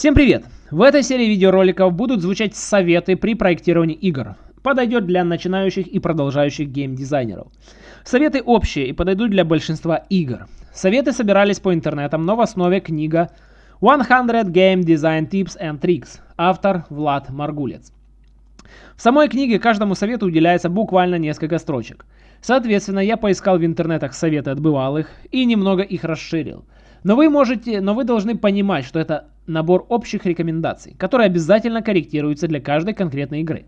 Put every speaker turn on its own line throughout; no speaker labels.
Всем привет! В этой серии видеороликов будут звучать советы при проектировании игр. Подойдет для начинающих и продолжающих геймдизайнеров. Советы общие и подойдут для большинства игр. Советы собирались по интернетам, но в основе книга 100 Game Design Tips and Tricks. Автор Влад Маргулец. В самой книге каждому совету уделяется буквально несколько строчек. Соответственно, я поискал в интернетах советы от бывалых и немного их расширил. Но вы можете, но вы должны понимать, что это набор общих рекомендаций, которые обязательно корректируются для каждой конкретной игры.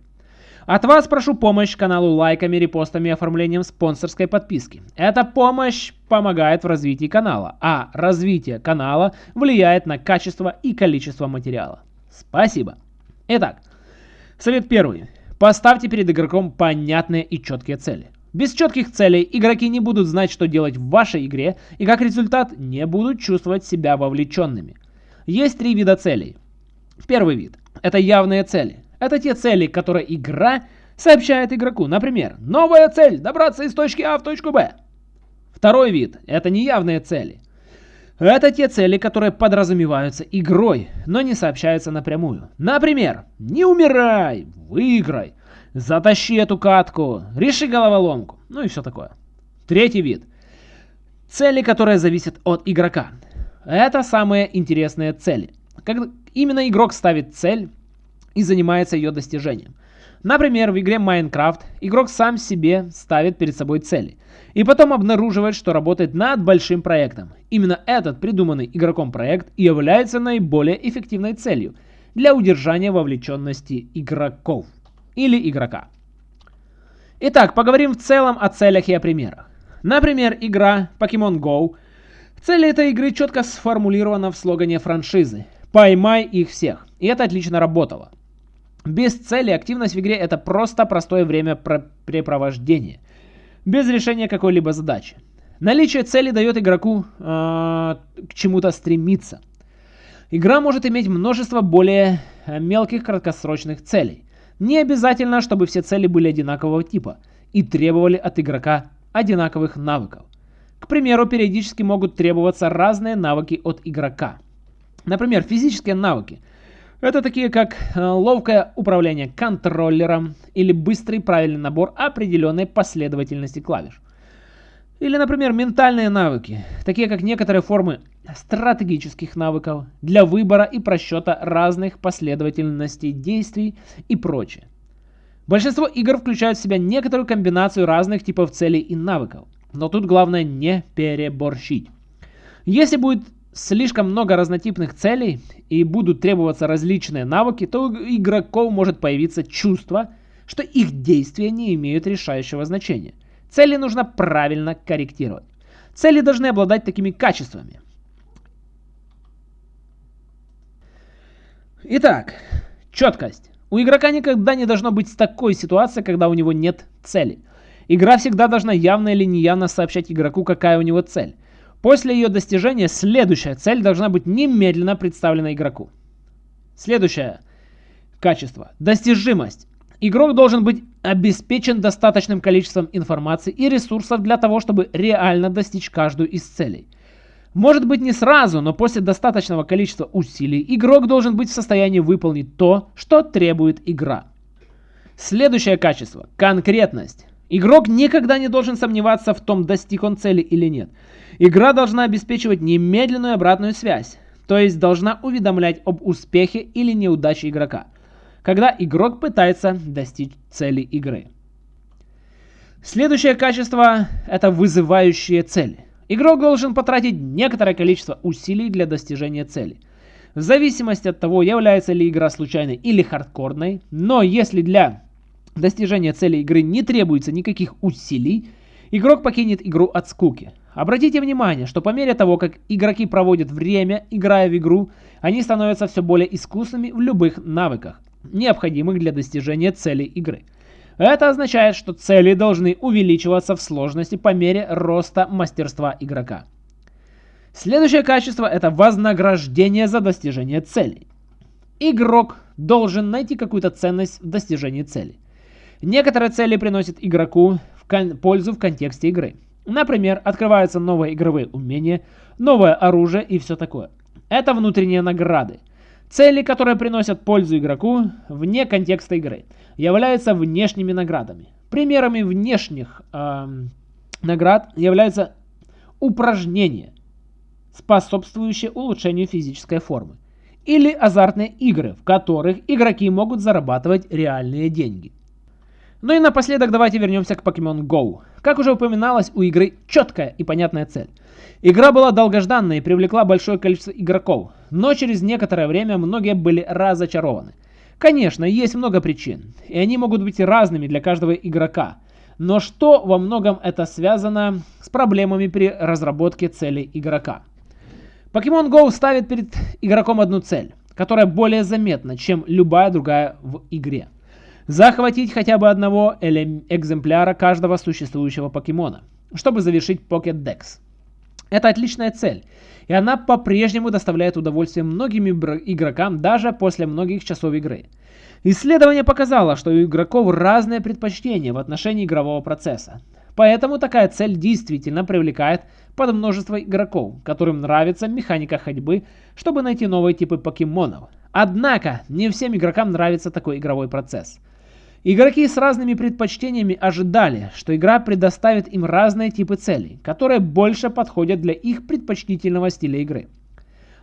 От вас прошу помощь каналу лайками, репостами и оформлением спонсорской подписки. Эта помощь помогает в развитии канала, а развитие канала влияет на качество и количество материала. Спасибо. Итак, совет первый. Поставьте перед игроком понятные и четкие цели. Без четких целей игроки не будут знать, что делать в вашей игре, и как результат не будут чувствовать себя вовлеченными. Есть три вида целей. Первый вид – это явные цели. Это те цели, которые игра сообщает игроку. Например, новая цель – добраться из точки А в точку Б. Второй вид – это неявные цели. Это те цели, которые подразумеваются игрой, но не сообщаются напрямую. Например, не умирай, выиграй, затащи эту катку, реши головоломку, ну и все такое. Третий вид. Цели, которые зависят от игрока. Это самые интересные цели. Как именно игрок ставит цель и занимается ее достижением. Например, в игре Minecraft игрок сам себе ставит перед собой цели. И потом обнаруживает, что работает над большим проектом. Именно этот придуманный игроком проект является наиболее эффективной целью для удержания вовлеченности игроков или игрока. Итак, поговорим в целом о целях и о примерах. Например, игра Pokemon Go – Цель этой игры четко сформулирована в слогане франшизы «Поймай их всех». И это отлично работало. Без цели активность в игре это просто простое время препровождения, без решения какой-либо задачи. Наличие цели дает игроку э, к чему-то стремиться. Игра может иметь множество более э, мелких краткосрочных целей. Не обязательно, чтобы все цели были одинакового типа и требовали от игрока одинаковых навыков. К примеру, периодически могут требоваться разные навыки от игрока. Например, физические навыки. Это такие как э, ловкое управление контроллером или быстрый правильный набор определенной последовательности клавиш. Или, например, ментальные навыки, такие как некоторые формы стратегических навыков для выбора и просчета разных последовательностей действий и прочее. Большинство игр включают в себя некоторую комбинацию разных типов целей и навыков. Но тут главное не переборщить. Если будет слишком много разнотипных целей и будут требоваться различные навыки, то у игроков может появиться чувство, что их действия не имеют решающего значения. Цели нужно правильно корректировать. Цели должны обладать такими качествами. Итак, четкость. У игрока никогда не должно быть такой ситуации, когда у него нет цели. Игра всегда должна явно или неявно сообщать игроку, какая у него цель. После ее достижения следующая цель должна быть немедленно представлена игроку. Следующее качество. Достижимость. Игрок должен быть обеспечен достаточным количеством информации и ресурсов для того, чтобы реально достичь каждую из целей. Может быть не сразу, но после достаточного количества усилий игрок должен быть в состоянии выполнить то, что требует игра. Следующее качество – конкретность. Игрок никогда не должен сомневаться в том, достиг он цели или нет. Игра должна обеспечивать немедленную обратную связь, то есть должна уведомлять об успехе или неудаче игрока, когда игрок пытается достичь цели игры. Следующее качество – это вызывающие цели. Игрок должен потратить некоторое количество усилий для достижения цели. В зависимости от того, является ли игра случайной или хардкорной, но если для достижения цели игры не требуется никаких усилий, игрок покинет игру от скуки. Обратите внимание, что по мере того, как игроки проводят время, играя в игру, они становятся все более искусными в любых навыках, необходимых для достижения цели игры. Это означает, что цели должны увеличиваться в сложности по мере роста мастерства игрока. Следующее качество – это вознаграждение за достижение целей. Игрок должен найти какую-то ценность в достижении цели. Некоторые цели приносят игроку в пользу в контексте игры. Например, открываются новые игровые умения, новое оружие и все такое. Это внутренние награды. Цели, которые приносят пользу игроку вне контекста игры, являются внешними наградами. Примерами внешних э, наград являются упражнения, способствующие улучшению физической формы, или азартные игры, в которых игроки могут зарабатывать реальные деньги. Ну и напоследок давайте вернемся к Pokemon Go. Как уже упоминалось, у игры четкая и понятная цель. Игра была долгожданной и привлекла большое количество игроков, но через некоторое время многие были разочарованы. Конечно, есть много причин, и они могут быть разными для каждого игрока. Но что во многом это связано с проблемами при разработке целей игрока? Pokemon Go ставит перед игроком одну цель, которая более заметна, чем любая другая в игре. Захватить хотя бы одного экземпляра каждого существующего покемона, чтобы завершить Pocket Dex. Это отличная цель, и она по-прежнему доставляет удовольствие многим игрокам даже после многих часов игры. Исследование показало, что у игроков разные предпочтения в отношении игрового процесса. Поэтому такая цель действительно привлекает под множество игроков, которым нравится механика ходьбы, чтобы найти новые типы покемонов. Однако, не всем игрокам нравится такой игровой процесс – Игроки с разными предпочтениями ожидали, что игра предоставит им разные типы целей, которые больше подходят для их предпочтительного стиля игры.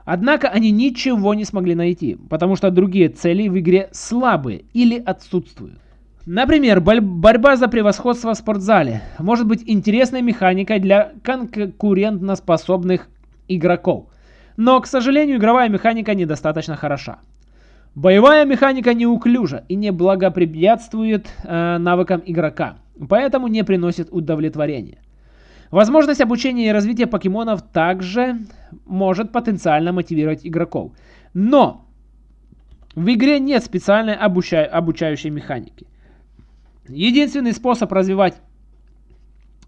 Однако они ничего не смогли найти, потому что другие цели в игре слабые или отсутствуют. Например, борьба за превосходство в спортзале может быть интересной механикой для конкурентоспособных игроков. Но, к сожалению, игровая механика недостаточно хороша. Боевая механика неуклюжа и не благоприятствует э, навыкам игрока, поэтому не приносит удовлетворения. Возможность обучения и развития покемонов также может потенциально мотивировать игроков. Но в игре нет специальной обуча обучающей механики. Единственный способ развивать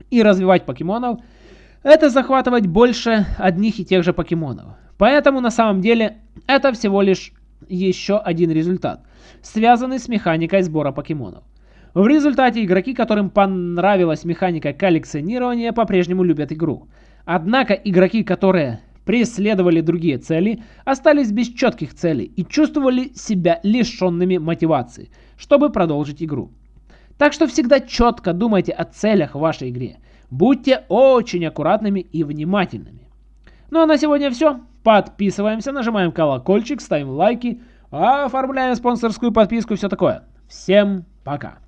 и развивать покемонов это захватывать больше одних и тех же покемонов. Поэтому на самом деле это всего лишь еще один результат, связанный с механикой сбора покемонов. В результате игроки, которым понравилась механика коллекционирования, по-прежнему любят игру. Однако игроки, которые преследовали другие цели, остались без четких целей и чувствовали себя лишенными мотивации, чтобы продолжить игру. Так что всегда четко думайте о целях в вашей игре. Будьте очень аккуратными и внимательными. Ну а на сегодня все. Подписываемся, нажимаем колокольчик, ставим лайки, оформляем спонсорскую подписку и все такое. Всем пока!